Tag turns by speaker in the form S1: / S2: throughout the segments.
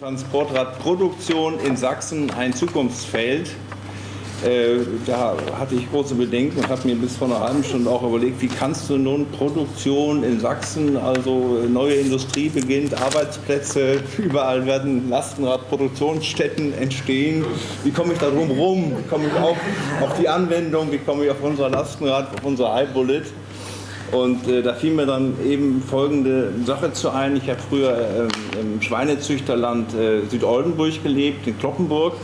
S1: Transportradproduktion in Sachsen ein Zukunftsfeld. Äh, da hatte ich große Bedenken und habe mir bis vor einer halben Stunde auch überlegt, wie kannst du nun Produktion in Sachsen, also neue Industrie beginnt, Arbeitsplätze, überall werden Lastenradproduktionsstätten entstehen. Wie komme ich da drum rum? Wie komme ich auf, auf die Anwendung? Wie komme ich auf unser Lastenrad, auf unser iBullet? Und äh, da fiel mir dann eben folgende Sache zu ein. Ich habe früher äh, im Schweinezüchterland äh, Südoldenburg gelebt, in Kloppenburg.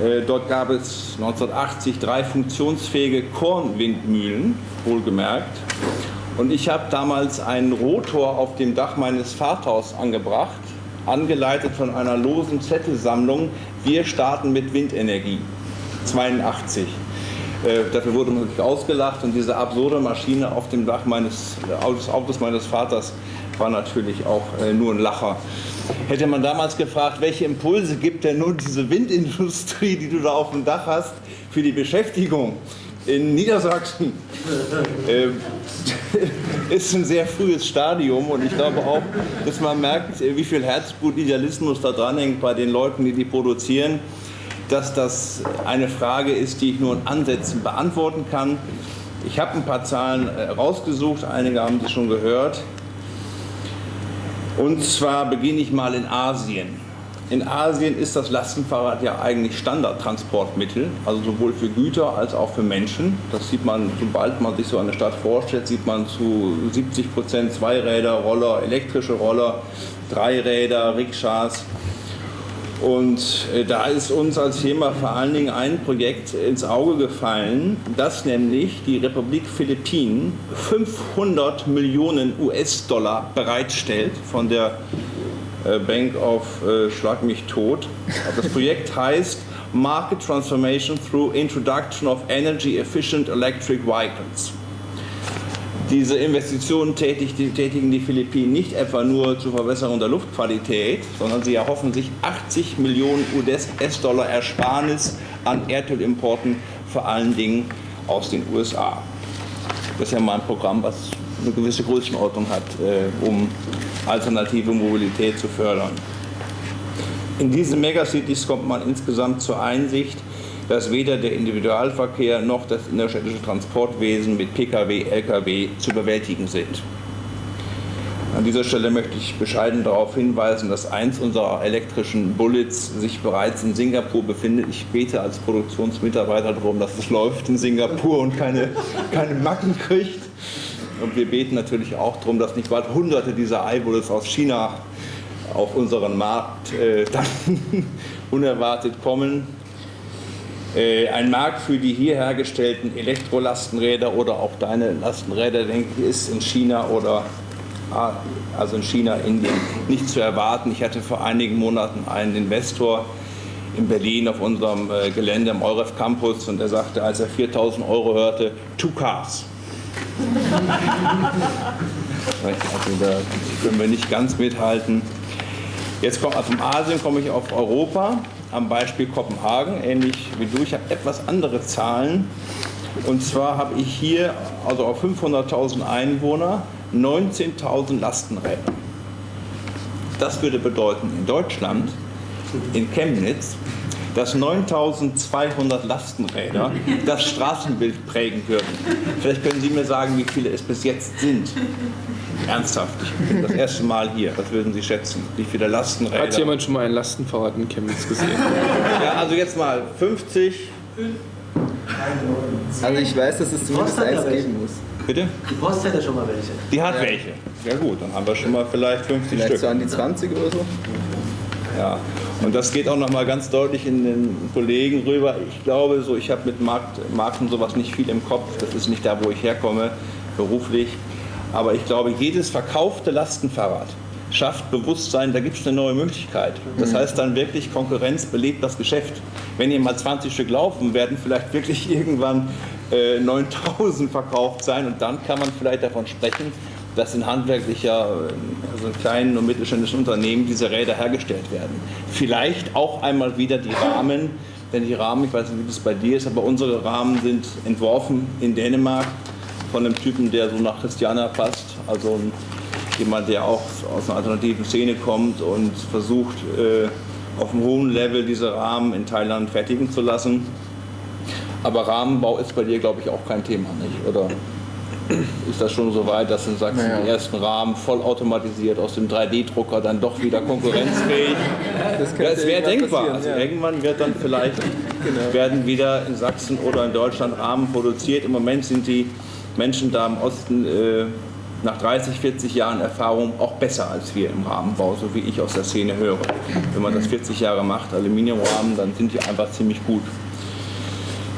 S1: Äh, dort gab es 1980 drei funktionsfähige Kornwindmühlen, wohlgemerkt. Und ich habe damals einen Rotor auf dem Dach meines Vaters angebracht, angeleitet von einer losen Zettelsammlung. Wir starten mit Windenergie. 82. Äh, dafür wurde man wirklich ausgelacht und diese absurde Maschine auf dem Dach meines Autos, Autos meines Vaters war natürlich auch äh, nur ein Lacher. Hätte man damals gefragt, welche Impulse gibt denn nun diese Windindustrie, die du da auf dem Dach hast, für die Beschäftigung in Niedersachsen? äh, ist ein sehr frühes Stadium und ich glaube auch, dass man merkt, wie viel Herzblut, Idealismus da dran hängt bei den Leuten, die die produzieren dass das eine Frage ist, die ich nur in Ansätzen beantworten kann. Ich habe ein paar Zahlen äh, rausgesucht, einige haben Sie schon gehört. Und zwar beginne ich mal in Asien. In Asien ist das Lastenfahrrad ja eigentlich Standardtransportmittel, also sowohl für Güter als auch für Menschen. Das sieht man, sobald man sich so eine Stadt vorstellt, sieht man zu 70 Prozent Zweiräder, Roller, elektrische Roller, Dreiräder, Rikschas. Und äh, da ist uns als Thema vor allen Dingen ein Projekt ins Auge gefallen, das nämlich die Republik Philippinen 500 Millionen US-Dollar bereitstellt von der äh, Bank of äh, Schlag mich tot. Das Projekt heißt Market Transformation through Introduction of Energy Efficient Electric Vehicles. Diese Investitionen tätigen die Philippinen nicht etwa nur zur Verbesserung der Luftqualität, sondern sie erhoffen sich 80 Millionen US-Dollar Ersparnis an Erdölimporten, vor allen Dingen aus den USA. Das ist ja mal ein Programm, was eine gewisse Größenordnung hat, äh, um alternative Mobilität zu fördern. In diesen Megacities kommt man insgesamt zur Einsicht, dass weder der Individualverkehr noch das innerstädtische Transportwesen mit Pkw, Lkw zu bewältigen sind. An dieser Stelle möchte ich bescheiden darauf hinweisen, dass eins unserer elektrischen Bullets sich bereits in Singapur befindet. Ich bete als Produktionsmitarbeiter darum, dass es läuft in Singapur und keine, keine Macken kriegt. Und wir beten natürlich auch darum, dass nicht bald hunderte dieser iBullets aus China auf unseren Markt äh, dann unerwartet kommen. Äh, ein Markt für die hier hergestellten Elektrolastenräder oder auch deine Lastenräder, denke ich, ist in China oder ah, also in China, Indien nicht zu erwarten. Ich hatte vor einigen Monaten einen Investor in Berlin auf unserem äh, Gelände am Euref Campus und er sagte, als er 4000 Euro hörte, two cars. also da können wir nicht ganz mithalten. Jetzt kommt, also vom Asien komme ich auf Europa am Beispiel Kopenhagen, ähnlich wie du. Ich habe etwas andere Zahlen. Und zwar habe ich hier, also auf 500.000 Einwohner, 19.000 Lastenräder. Das würde bedeuten, in Deutschland, in Chemnitz, dass 9200 Lastenräder das Straßenbild prägen würden. Vielleicht können Sie mir sagen, wie viele es bis jetzt sind. Ernsthaft, ich bin das erste Mal hier. Was würden Sie schätzen? Wie viele Lastenräder?
S2: Hat jemand schon mal ein Lastenfahrrad in Chemnitz gesehen?
S1: ja, also jetzt mal 50.
S3: Also ich weiß, dass es zumindest eins geben muss.
S1: Bitte?
S4: Die Post hätte schon mal welche.
S1: Die hat ja. welche. Ja gut, dann haben wir schon mal vielleicht 50
S3: vielleicht
S1: Stück.
S3: so an die 20 oder so.
S1: Ja, und das geht auch noch mal ganz deutlich in den Kollegen rüber. Ich glaube, so, ich habe mit Markt, Marken sowas nicht viel im Kopf. Das ist nicht da, wo ich herkomme, beruflich. Aber ich glaube, jedes verkaufte Lastenfahrrad schafft Bewusstsein, da gibt es eine neue Möglichkeit. Das heißt dann wirklich, Konkurrenz belebt das Geschäft. Wenn hier mal 20 Stück laufen, werden vielleicht wirklich irgendwann äh, 9000 verkauft sein und dann kann man vielleicht davon sprechen, dass in handwerklicher, also in kleinen und mittelständischen Unternehmen diese Räder hergestellt werden. Vielleicht auch einmal wieder die Rahmen, denn die Rahmen, ich weiß nicht, wie das bei dir ist, aber unsere Rahmen sind entworfen in Dänemark von einem Typen, der so nach Christiana passt, also jemand, der auch aus einer alternativen Szene kommt und versucht, äh, auf einem hohen Level diese Rahmen in Thailand fertigen zu lassen. Aber Rahmenbau ist bei dir, glaube ich, auch kein Thema, nicht? Oder ist das schon so weit, dass du sagst, naja. die ersten Rahmen vollautomatisiert aus dem 3D-Drucker dann doch wieder konkurrenzfähig? Das, ja, es wäre denkbar. Also ja. irgendwann wird dann vielleicht genau. werden wieder in Sachsen oder in Deutschland Rahmen produziert. Im Moment sind die Menschen da im Osten äh, nach 30, 40 Jahren Erfahrung auch besser als wir im Rahmenbau, so wie ich aus der Szene höre. Wenn man das 40 Jahre macht, Aluminiumrahmen, dann sind die einfach ziemlich gut.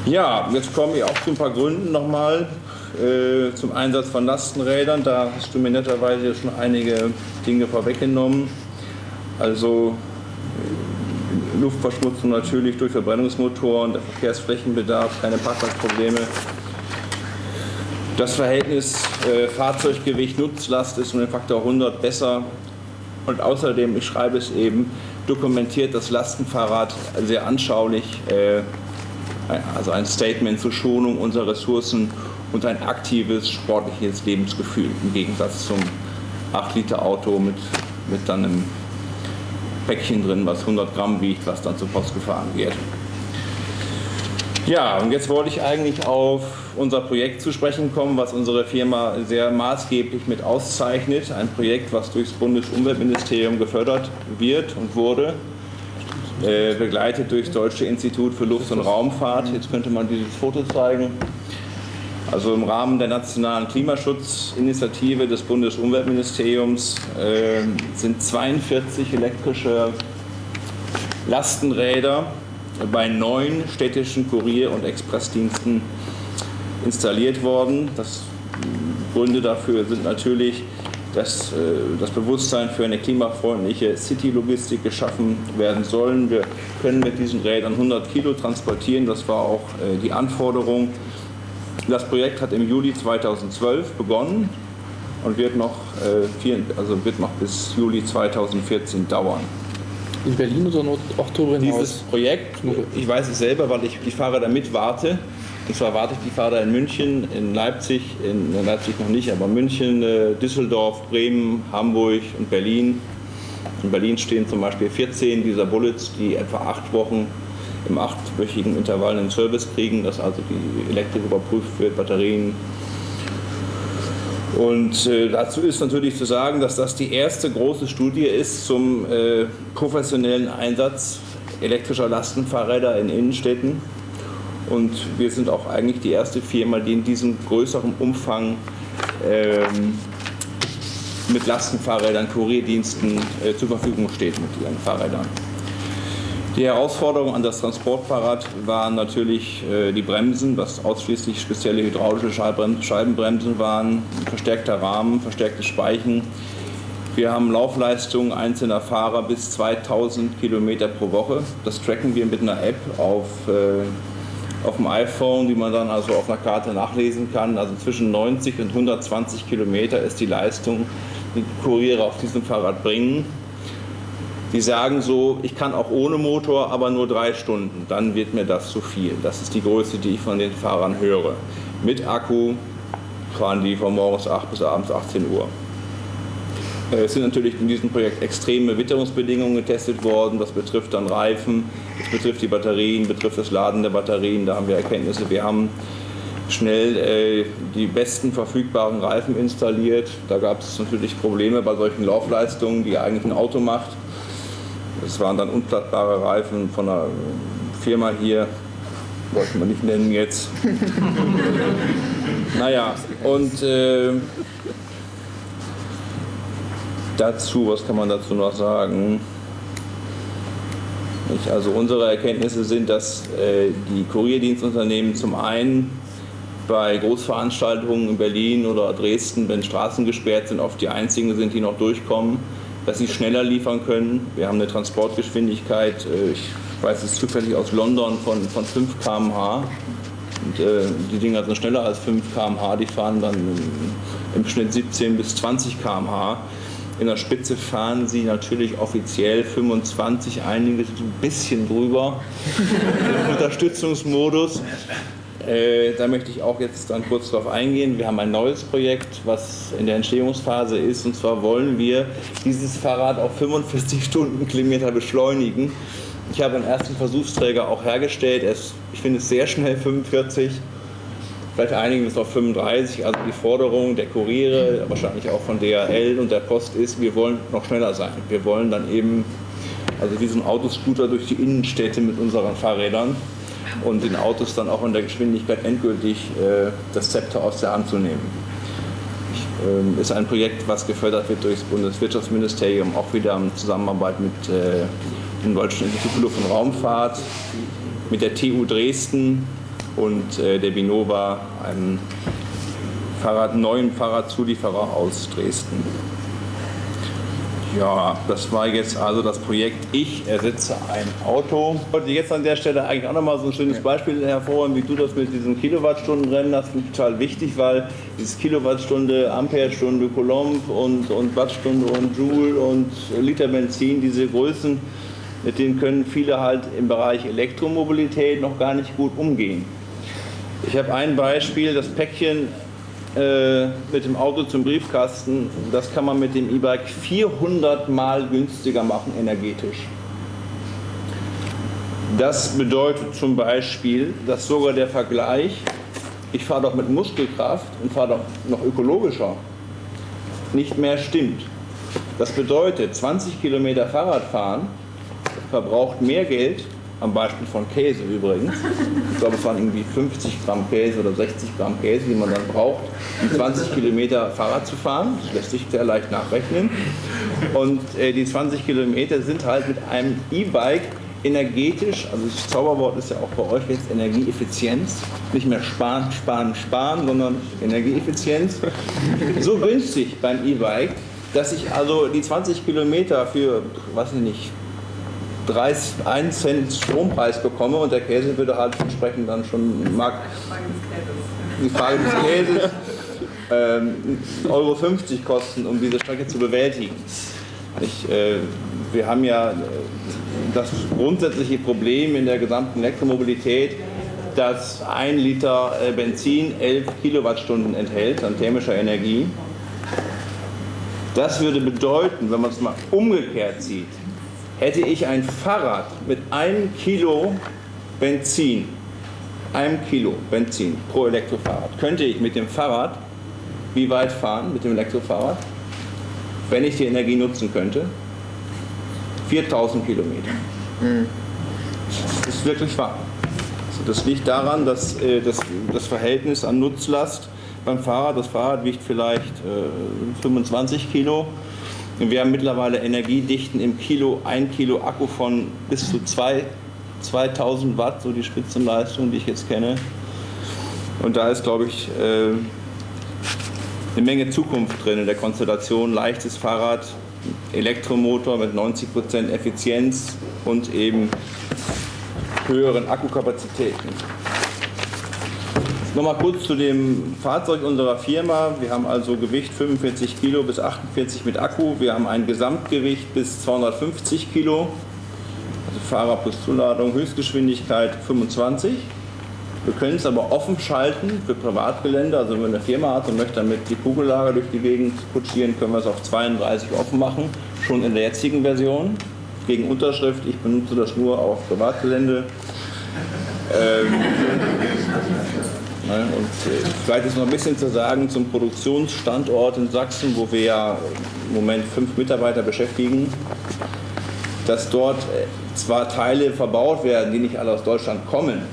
S1: Ja, jetzt komme ich auch zu ein paar Gründen nochmal äh, zum Einsatz von Lastenrädern. Da hast du mir netterweise schon einige Dinge vorweggenommen. Also äh, Luftverschmutzung natürlich durch Verbrennungsmotoren, der Verkehrsflächenbedarf, keine Parkplatzprobleme. Das Verhältnis äh, Fahrzeuggewicht Nutzlast ist um den Faktor 100 besser und außerdem, ich schreibe es eben, dokumentiert das Lastenfahrrad sehr anschaulich, äh, also ein Statement zur Schonung unserer Ressourcen und ein aktives sportliches Lebensgefühl im Gegensatz zum 8-Liter-Auto mit, mit dann einem Päckchen drin, was 100 Gramm wiegt, was dann zur Post gefahren wird. Ja, und jetzt wollte ich eigentlich auf unser Projekt zu sprechen kommen, was unsere Firma sehr maßgeblich mit auszeichnet. Ein Projekt, was durchs Bundesumweltministerium gefördert wird und wurde, äh, begleitet durch das Deutsche Institut für Luft- und Raumfahrt. Jetzt könnte man dieses Foto zeigen. Also im Rahmen der nationalen Klimaschutzinitiative des Bundesumweltministeriums äh, sind 42 elektrische Lastenräder bei neun städtischen Kurier- und Expressdiensten installiert worden. Das Gründe dafür sind natürlich, dass äh, das Bewusstsein für eine klimafreundliche City-Logistik geschaffen werden soll. Wir können mit diesen Rädern 100 Kilo transportieren. Das war auch äh, die Anforderung das Projekt hat im Juli 2012 begonnen und wird noch, äh, also wird noch bis Juli 2014 dauern.
S2: In Berlin oder auch darüber
S1: hinaus? Dieses Projekt, ich weiß es selber, weil ich die Fahrer mit warte. Und zwar warte ich die Fahrer in München, in Leipzig, in Leipzig noch nicht, aber München, äh, Düsseldorf, Bremen, Hamburg und Berlin. In Berlin stehen zum Beispiel 14 dieser Bullets, die etwa acht Wochen im achtwöchigen Intervall einen Service kriegen, dass also die Elektrik überprüft wird, Batterien. Und äh, dazu ist natürlich zu sagen, dass das die erste große Studie ist zum äh, professionellen Einsatz elektrischer Lastenfahrräder in Innenstädten. Und wir sind auch eigentlich die erste Firma, die in diesem größeren Umfang ähm, mit Lastenfahrrädern, Kurierdiensten äh, zur Verfügung steht mit ihren Fahrrädern. Die Herausforderung an das Transportfahrrad waren natürlich äh, die Bremsen, was ausschließlich spezielle hydraulische Scheibenbremsen waren, verstärkter Rahmen, verstärkte Speichen. Wir haben Laufleistungen einzelner Fahrer bis 2000 Kilometer pro Woche. Das tracken wir mit einer App auf, äh, auf dem iPhone, die man dann also auf einer Karte nachlesen kann. Also zwischen 90 und 120 Kilometer ist die Leistung, die Kuriere auf diesem Fahrrad bringen. Die sagen so, ich kann auch ohne Motor, aber nur drei Stunden, dann wird mir das zu viel. Das ist die Größe, die ich von den Fahrern höre. Mit Akku fahren die von morgens 8 bis abends 18 Uhr. Äh, es sind natürlich in diesem Projekt extreme Witterungsbedingungen getestet worden. Das betrifft dann Reifen, das betrifft die Batterien, betrifft das Laden der Batterien. Da haben wir Erkenntnisse. Wir haben schnell äh, die besten verfügbaren Reifen installiert. Da gab es natürlich Probleme bei solchen Laufleistungen, die eigentlich ein Auto macht. Das waren dann unplattbare Reifen von einer Firma hier, wollte man nicht nennen jetzt. naja, und äh, dazu, was kann man dazu noch sagen? Ich, also unsere Erkenntnisse sind, dass äh, die Kurierdienstunternehmen zum einen bei Großveranstaltungen in Berlin oder Dresden, wenn Straßen gesperrt sind, oft die einzigen sind, die noch durchkommen dass sie schneller liefern können. Wir haben eine Transportgeschwindigkeit, äh, ich weiß es zufällig aus London, von, von 5 km/h. Und, äh, die Dinger sind schneller als 5 km/h, die fahren dann im Schnitt 17 bis 20 km/h. In der Spitze fahren sie natürlich offiziell 25, einige sind ein bisschen drüber im Unterstützungsmodus. Äh, da möchte ich auch jetzt dann kurz darauf eingehen. Wir haben ein neues Projekt, was in der Entstehungsphase ist. Und zwar wollen wir dieses Fahrrad auf 45 Stundenkilometer beschleunigen. Ich habe einen ersten Versuchsträger auch hergestellt. Es, ich finde es sehr schnell 45. Vielleicht einigen es auf 35. Also die Forderung der Kuriere, wahrscheinlich auch von DHL und der Post ist, wir wollen noch schneller sein. Wir wollen dann eben, also wie so ein Autoscooter durch die Innenstädte mit unseren Fahrrädern und den Autos dann auch in der Geschwindigkeit endgültig äh, das Zepter aus der Hand zu nehmen. Ich, äh, ist ein Projekt, was gefördert wird durch das Bundeswirtschaftsministerium, auch wieder in Zusammenarbeit mit äh, dem Deutschen Institut für Luft- und Raumfahrt, mit der TU Dresden und äh, der Binova, einem Fahrrad, neuen Fahrradzulieferer aus Dresden. Ja, das war jetzt also das Projekt Ich ersetze ein Auto. Ich wollte jetzt an der Stelle eigentlich auch nochmal so ein schönes Beispiel hervorheben, wie du das mit diesen Kilowattstundenrennen hast. Finde ich total wichtig, weil dieses Kilowattstunde, Amperestunde, Coulomb und, und Wattstunde und Joule und Liter Benzin, diese Größen, mit denen können viele halt im Bereich Elektromobilität noch gar nicht gut umgehen. Ich habe ein Beispiel, das Päckchen äh, mit dem Auto zum Briefkasten, das kann man mit dem E-Bike 400 Mal günstiger machen energetisch. Das bedeutet zum Beispiel, dass sogar der Vergleich, ich fahre doch mit Muskelkraft und fahre doch noch ökologischer, nicht mehr stimmt. Das bedeutet, 20 Kilometer Fahrradfahren verbraucht mehr Geld am Beispiel von Käse übrigens. Ich glaube, es waren irgendwie 50 Gramm Käse oder 60 Gramm Käse, die man dann braucht, um 20 Kilometer Fahrrad zu fahren. Das lässt sich sehr leicht nachrechnen. Und äh, die 20 Kilometer sind halt mit einem E-Bike energetisch, also das Zauberwort ist ja auch bei euch jetzt Energieeffizienz, nicht mehr sparen, sparen, sparen, sondern Energieeffizienz, so günstig beim E-Bike, dass ich also die 20 Kilometer für, weiß ich nicht, 30, 1 Cent Strompreis bekomme und der Käse würde halt entsprechend dann schon mag die Frage des Käses ähm, Euro 50 kosten, um diese Strecke zu bewältigen. Ich, äh, wir haben ja äh, das grundsätzliche Problem in der gesamten Elektromobilität, dass ein Liter äh, Benzin 11 Kilowattstunden enthält an thermischer Energie. Das würde bedeuten, wenn man es mal umgekehrt sieht, hätte ich ein Fahrrad mit einem Kilo Benzin, einem Kilo Benzin pro Elektrofahrrad, könnte ich mit dem Fahrrad wie weit fahren mit dem Elektrofahrrad, wenn ich die Energie nutzen könnte? 4000 Kilometer. Mhm. Das ist wirklich wahr. Also das liegt daran, dass äh, das, das Verhältnis an Nutzlast beim Fahrrad, das Fahrrad wiegt vielleicht äh, 25 Kilo, wir haben mittlerweile Energiedichten im Kilo, ein Kilo Akku von bis zu zwei, 2000 Watt, so die Spitzenleistung, die ich jetzt kenne. Und da ist, glaube ich, äh, eine Menge Zukunft drin in der Konstellation. Leichtes Fahrrad, Elektromotor mit 90% Effizienz und eben höheren Akkukapazitäten. Nochmal kurz zu dem Fahrzeug unserer Firma. Wir haben also Gewicht 45 Kilo bis 48 mit Akku. Wir haben ein Gesamtgewicht bis 250 Kilo. Also Fahrer plus Zuladung, Höchstgeschwindigkeit 25. Wir können es aber offen schalten für Privatgelände. Also wenn man eine Firma hat und möchte damit die Kugellager durch die Gegend kutschieren, können wir es auf 32 offen machen. Schon in der jetzigen Version. Gegen Unterschrift, ich benutze das nur auf Privatgelände. Ähm? Und äh, vielleicht ist noch ein bisschen zu sagen zum Produktionsstandort in Sachsen, wo wir ja im Moment fünf Mitarbeiter beschäftigen, dass dort äh, zwar Teile verbaut werden, die nicht alle aus Deutschland kommen,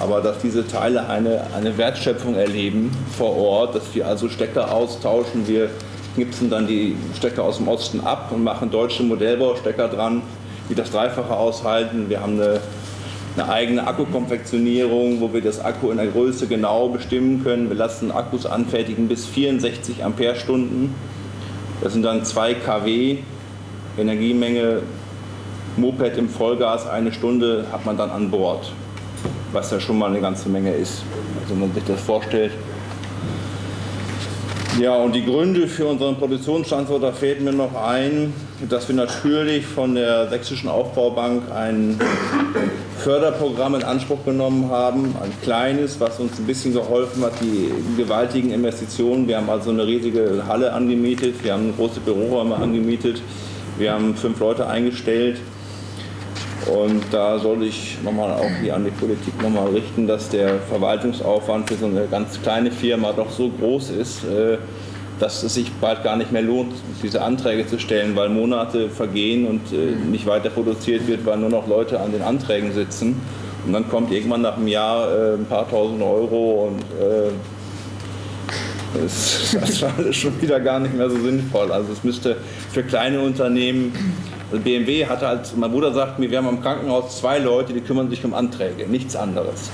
S1: aber dass diese Teile eine, eine Wertschöpfung erleben vor Ort, dass wir also Stecker austauschen, wir knipsen dann die Stecker aus dem Osten ab und machen deutsche Modellbaustecker dran, die das Dreifache aushalten. Wir haben eine eine eigene Akkukonfektionierung, wo wir das Akku in der Größe genau bestimmen können. Wir lassen Akkus anfertigen bis 64 Ampere-Stunden. Das sind dann 2 kW Energiemenge. Moped im Vollgas eine Stunde hat man dann an Bord, was ja schon mal eine ganze Menge ist. Also wenn man sich das vorstellt. Ja, und die Gründe für unseren Produktionsstandort, da fällt mir noch ein, dass wir natürlich von der Sächsischen Aufbaubank ein Förderprogramm in Anspruch genommen haben, ein kleines, was uns ein bisschen geholfen hat, die gewaltigen Investitionen. Wir haben also eine riesige Halle angemietet, wir haben große Büroräume angemietet, wir haben fünf Leute eingestellt. Und da soll ich nochmal auch hier an die Politik nochmal richten, dass der Verwaltungsaufwand für so eine ganz kleine Firma doch so groß ist, äh, dass es sich bald gar nicht mehr lohnt, diese Anträge zu stellen, weil Monate vergehen und äh, nicht weiter produziert wird, weil nur noch Leute an den Anträgen sitzen. Und dann kommt irgendwann nach einem Jahr äh, ein paar tausend Euro und das ist alles schon wieder gar nicht mehr so sinnvoll. Also es müsste für kleine Unternehmen also BMW hatte halt, mein Bruder sagt mir, wir haben am Krankenhaus zwei Leute, die kümmern sich um Anträge, nichts anderes.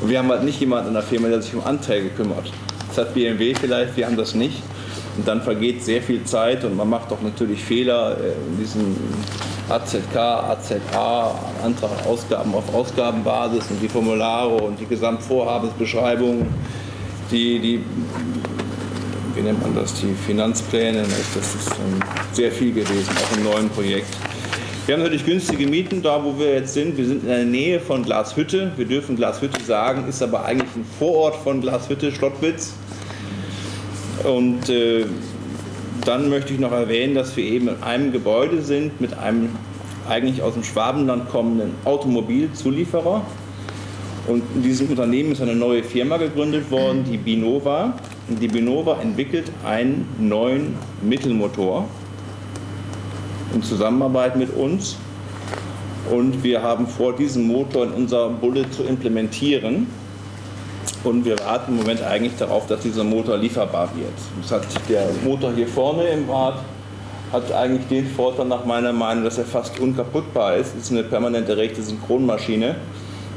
S1: Und wir haben halt nicht jemanden in der Firma, der sich um Anträge kümmert. Das hat BMW vielleicht, wir haben das nicht. Und dann vergeht sehr viel Zeit und man macht auch natürlich Fehler äh, in diesem AZK, AZA, Antrag Ausgaben auf Ausgabenbasis und die Formulare und die Gesamtvorhabensbeschreibungen, die, die wie nennt man das, die Finanzpläne. Das ist sehr viel gewesen, auch im neuen Projekt. Wir haben natürlich günstige Mieten da, wo wir jetzt sind. Wir sind in der Nähe von Glashütte. Wir dürfen Glashütte sagen, ist aber eigentlich ein Vorort von Glashütte, Schlottwitz. Und äh, dann möchte ich noch erwähnen, dass wir eben in einem Gebäude sind mit einem eigentlich aus dem Schwabenland kommenden Automobilzulieferer. Und in diesem Unternehmen ist eine neue Firma gegründet worden, die Binova. Die Binova entwickelt einen neuen Mittelmotor in Zusammenarbeit mit uns. Und wir haben vor, diesen Motor in unser Bullet zu implementieren. Und wir warten im Moment eigentlich darauf, dass dieser Motor lieferbar wird. Das hat der Motor hier vorne im Rad hat eigentlich den Vorteil nach meiner Meinung, dass er fast unkaputtbar ist. Es ist eine permanente rechte Synchronmaschine.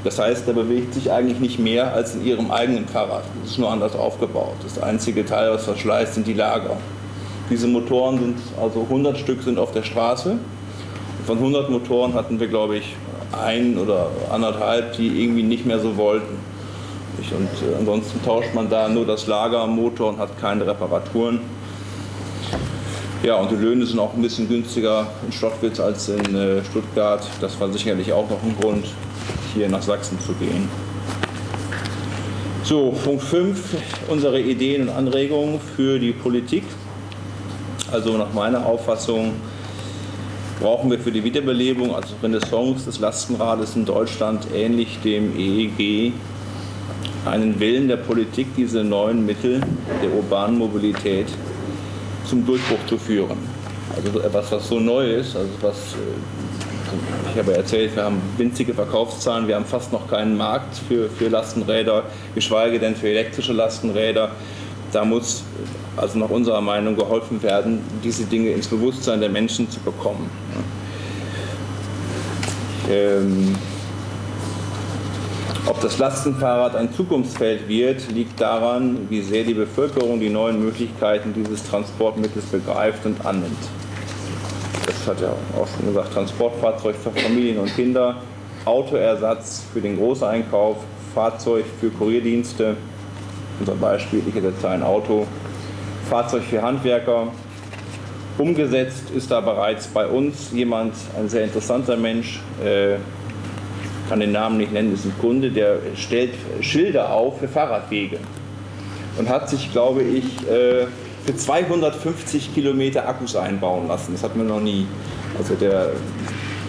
S1: Das heißt, er bewegt sich eigentlich nicht mehr als in ihrem eigenen Fahrrad. Es ist nur anders aufgebaut. Das einzige Teil, was verschleißt, sind die Lager. Diese Motoren sind, also 100 Stück sind auf der Straße. Von 100 Motoren hatten wir, glaube ich, ein oder anderthalb, die irgendwie nicht mehr so wollten. Und äh, ansonsten tauscht man da nur das Lager am Motor und hat keine Reparaturen. Ja, und die Löhne sind auch ein bisschen günstiger in Stottwitz als in äh, Stuttgart. Das war sicherlich auch noch ein Grund hier nach Sachsen zu gehen. So, Punkt 5, unsere Ideen und Anregungen für die Politik. Also nach meiner Auffassung brauchen wir für die Wiederbelebung, also Renaissance des Lastenrades in Deutschland, ähnlich dem EEG, einen Willen der Politik, diese neuen Mittel der urbanen Mobilität zum Durchbruch zu führen. Also etwas, was so neu ist, also was äh, ich habe erzählt, wir haben winzige Verkaufszahlen, wir haben fast noch keinen Markt für, für Lastenräder, geschweige denn für elektrische Lastenräder. Da muss also nach unserer Meinung geholfen werden, diese Dinge ins Bewusstsein der Menschen zu bekommen. Ähm, ob das Lastenfahrrad ein Zukunftsfeld wird, liegt daran, wie sehr die Bevölkerung die neuen Möglichkeiten dieses Transportmittels begreift und annimmt hat ja auch schon gesagt, Transportfahrzeug für Familien und Kinder, Autoersatz für den Großeinkauf, Fahrzeug für Kurierdienste, unser Beispiel, ich jetzt ein Auto, Fahrzeug für Handwerker. Umgesetzt ist da bereits bei uns jemand, ein sehr interessanter Mensch, äh, kann den Namen nicht nennen, ist ein Kunde, der stellt Schilder auf für Fahrradwege und hat sich, glaube ich, äh, für 250 Kilometer Akkus einbauen lassen. Das hatten wir noch nie. Also der,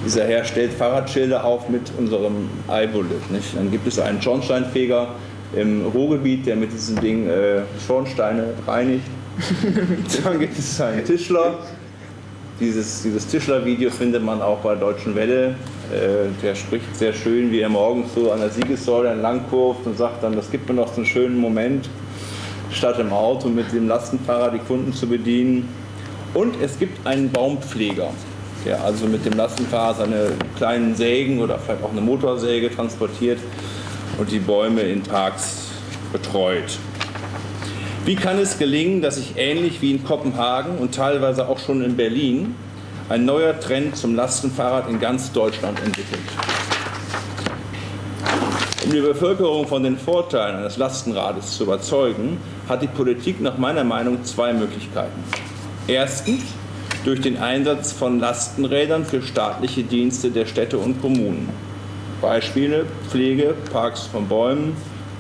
S1: dieser Herr stellt Fahrradschilder auf mit unserem iBullet. Nicht? Dann gibt es einen Schornsteinfeger im Ruhrgebiet, der mit diesem Ding äh, Schornsteine reinigt. Dann gibt es einen Tischler. Dieses, dieses Tischler-Video findet man auch bei Deutschen Welle. Äh, der spricht sehr schön, wie er morgens so an der Siegessäule entlang kurft und sagt dann, das gibt mir noch so einen schönen Moment statt im Auto mit dem Lastenfahrer die Kunden zu bedienen. Und es gibt einen Baumpfleger, der also mit dem Lastenfahrer seine kleinen Sägen oder vielleicht auch eine Motorsäge transportiert und die Bäume in Parks betreut. Wie kann es gelingen, dass sich ähnlich wie in Kopenhagen und teilweise auch schon in Berlin ein neuer Trend zum Lastenfahrrad in ganz Deutschland entwickelt? Die Bevölkerung von den Vorteilen eines Lastenrades zu überzeugen, hat die Politik nach meiner Meinung zwei Möglichkeiten. Erstens durch den Einsatz von Lastenrädern für staatliche Dienste der Städte und Kommunen. Beispiele Pflege, Parks von Bäumen,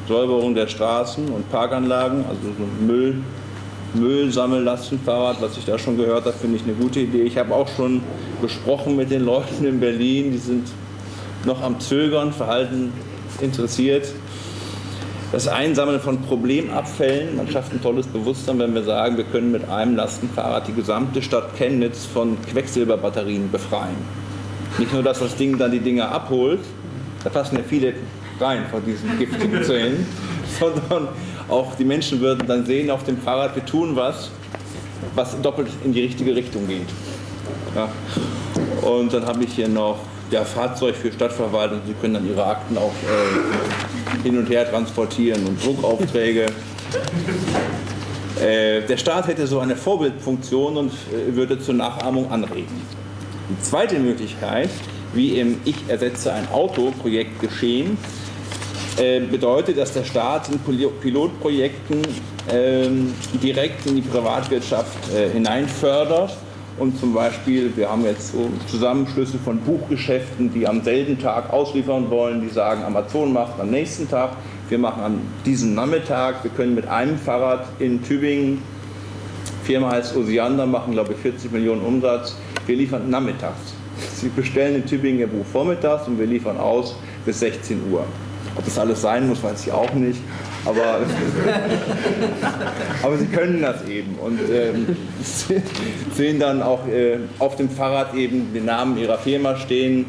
S1: Säuberung der Straßen und Parkanlagen, also so Müll, Müllsammellastenfahrrad, was ich da schon gehört habe, finde ich eine gute Idee. Ich habe auch schon gesprochen mit den Leuten in Berlin, die sind noch am Zögern, verhalten interessiert. Das Einsammeln von Problemabfällen, man schafft ein tolles Bewusstsein, wenn wir sagen, wir können mit einem Lastenfahrrad die gesamte Stadt Chemnitz von Quecksilberbatterien befreien. Nicht nur, dass das Ding dann die Dinger abholt, da passen ja viele rein von diesen giftigen Zellen, sondern auch die Menschen würden dann sehen auf dem Fahrrad, wir tun was, was doppelt in die richtige Richtung geht. Ja. Und dann habe ich hier noch ja, Fahrzeug für Stadtverwaltung. Sie können dann Ihre Akten auch äh, hin und her transportieren und Druckaufträge. Äh, der Staat hätte so eine Vorbildfunktion und äh, würde zur Nachahmung anregen. Die zweite Möglichkeit, wie im Ich ersetze ein Auto-Projekt geschehen, äh, bedeutet, dass der Staat in Pilotprojekten ähm, direkt in die Privatwirtschaft äh, hineinfördert und zum Beispiel, wir haben jetzt so Zusammenschlüsse von Buchgeschäften, die am selben Tag ausliefern wollen, die sagen, Amazon macht am nächsten Tag, wir machen an diesem Nachmittag, wir können mit einem Fahrrad in Tübingen, Firma heißt Osiander, machen glaube ich 40 Millionen Umsatz, wir liefern nachmittags. Sie bestellen in Tübingen Ihr Buch vormittags und wir liefern aus bis 16 Uhr. Ob das alles sein muss, weiß ich auch nicht. Aber, aber sie können das eben und ähm, sehen dann auch äh, auf dem Fahrrad eben den Namen ihrer Firma stehen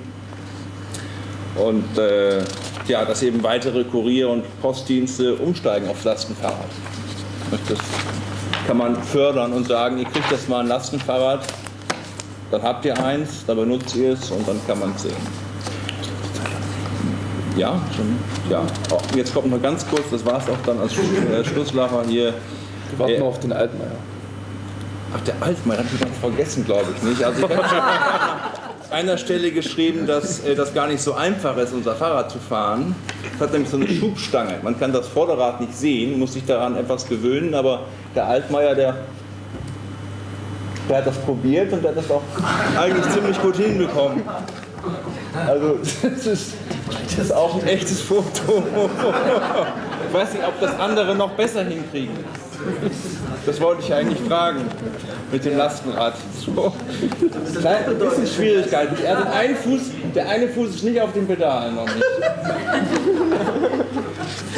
S1: und äh, ja, dass eben weitere Kurier- und Postdienste umsteigen aufs Lastenfahrrad. Das kann man fördern und sagen, ihr kriegt jetzt mal ein Lastenfahrrad, dann habt ihr eins, dann benutzt ihr es und dann kann man es sehen. Ja, schon. Ja. Oh, jetzt kommt noch ganz kurz, das war es auch dann als äh, Schlusslacher hier.
S2: Wir warten äh, auf den Altmaier.
S1: Ach, der Altmaier, hat ganz vergessen, glaube ich nicht. Also ich habe an einer Stelle geschrieben, dass äh, das gar nicht so einfach ist, unser Fahrrad zu fahren. Es hat nämlich so eine Schubstange. Man kann das Vorderrad nicht sehen, muss sich daran etwas gewöhnen, aber der Altmaier, der, der hat das probiert und der hat das auch eigentlich ziemlich gut hinbekommen. Also das ist, das ist auch ein echtes Foto. Ich weiß nicht, ob das andere noch besser hinkriegen. Das wollte ich eigentlich fragen mit dem Lastenrad. So. Ein bisschen Schwierigkeiten. Er hat einen Fuß, der eine Fuß ist nicht auf dem Pedal noch nicht.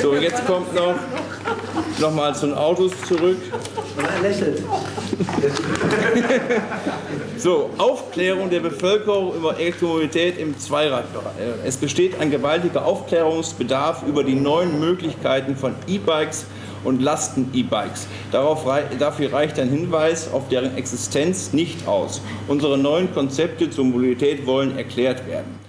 S1: So, jetzt kommt noch nochmal zu den Autos zurück. Und er lächelt. so, Aufklärung der Bevölkerung über Elektromobilität im Zweiradbereich. Es besteht ein gewaltiger Aufklärungsbedarf über die neuen Möglichkeiten von E-Bikes und Lasten-E-Bikes. Dafür reicht ein Hinweis auf deren Existenz nicht aus. Unsere neuen Konzepte zur Mobilität wollen erklärt werden.